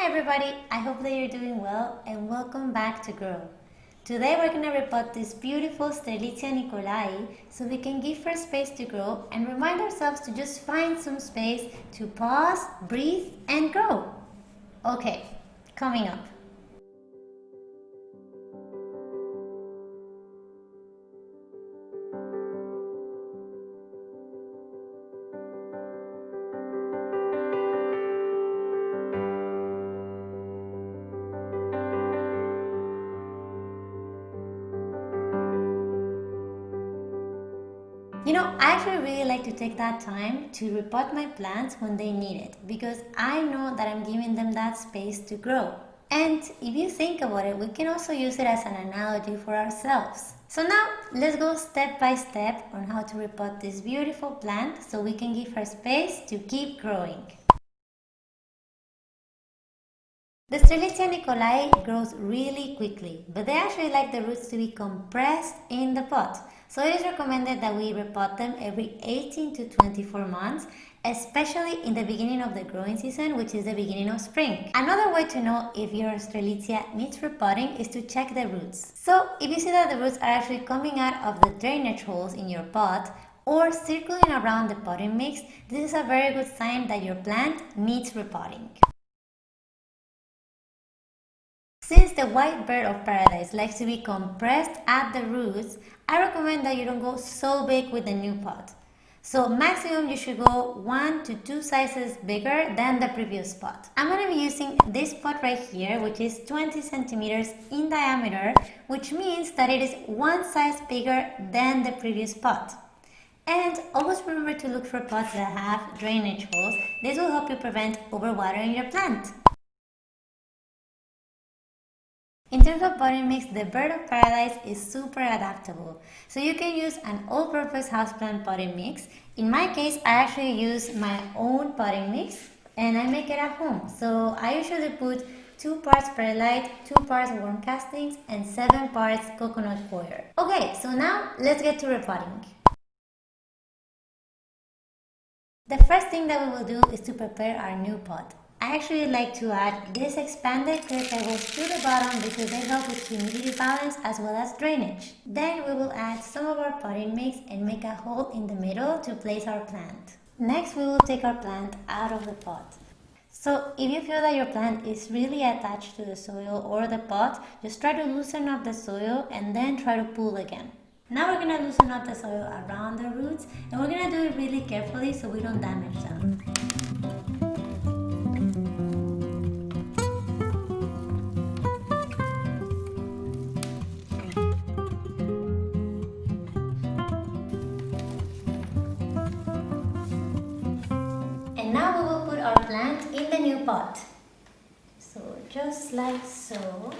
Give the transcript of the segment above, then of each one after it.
Hi everybody, I hope that you're doing well and welcome back to Grow. Today we're going to repot this beautiful Strelitzia nicolai so we can give her space to grow and remind ourselves to just find some space to pause, breathe and grow. Okay, coming up. You know, I actually really like to take that time to repot my plants when they need it because I know that I'm giving them that space to grow. And if you think about it, we can also use it as an analogy for ourselves. So now let's go step by step on how to repot this beautiful plant so we can give her space to keep growing. The Strelitzia nicolai grows really quickly, but they actually like the roots to be compressed in the pot. So it is recommended that we repot them every 18 to 24 months, especially in the beginning of the growing season, which is the beginning of spring. Another way to know if your Strelitzia needs repotting is to check the roots. So if you see that the roots are actually coming out of the drainage holes in your pot, or circling around the potting mix, this is a very good sign that your plant needs repotting. Since the white bird of paradise likes to be compressed at the roots, I recommend that you don't go so big with the new pot. So maximum you should go 1 to 2 sizes bigger than the previous pot. I'm going to be using this pot right here which is 20 centimeters in diameter which means that it is one size bigger than the previous pot. And always remember to look for pots that have drainage holes. This will help you prevent overwatering your plant. Of potting mix, the Bird of Paradise is super adaptable. So you can use an all-purpose houseplant potting mix. In my case, I actually use my own potting mix and I make it at home. So I usually put 2 parts perlite, 2 parts worm castings and 7 parts coconut coir. Okay, so now let's get to repotting. The first thing that we will do is to prepare our new pot. I actually like to add this expanded that goes to the bottom because they help with humidity balance as well as drainage. Then we will add some of our potting mix and make a hole in the middle to place our plant. Next we will take our plant out of the pot. So if you feel that your plant is really attached to the soil or the pot, just try to loosen up the soil and then try to pull again. Now we're going to loosen up the soil around the roots and we're going to do it really carefully so we don't damage them. Our plant in the new pot. So just like so.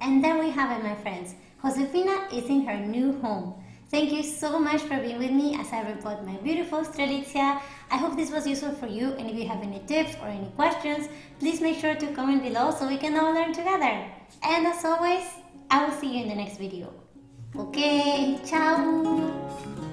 And there we have it my friends. Josefina is in her new home. Thank you so much for being with me as I repot my beautiful Strelitzia. I hope this was useful for you and if you have any tips or any questions, please make sure to comment below so we can all learn together. And as always, I will see you in the next video. Okay, ciao!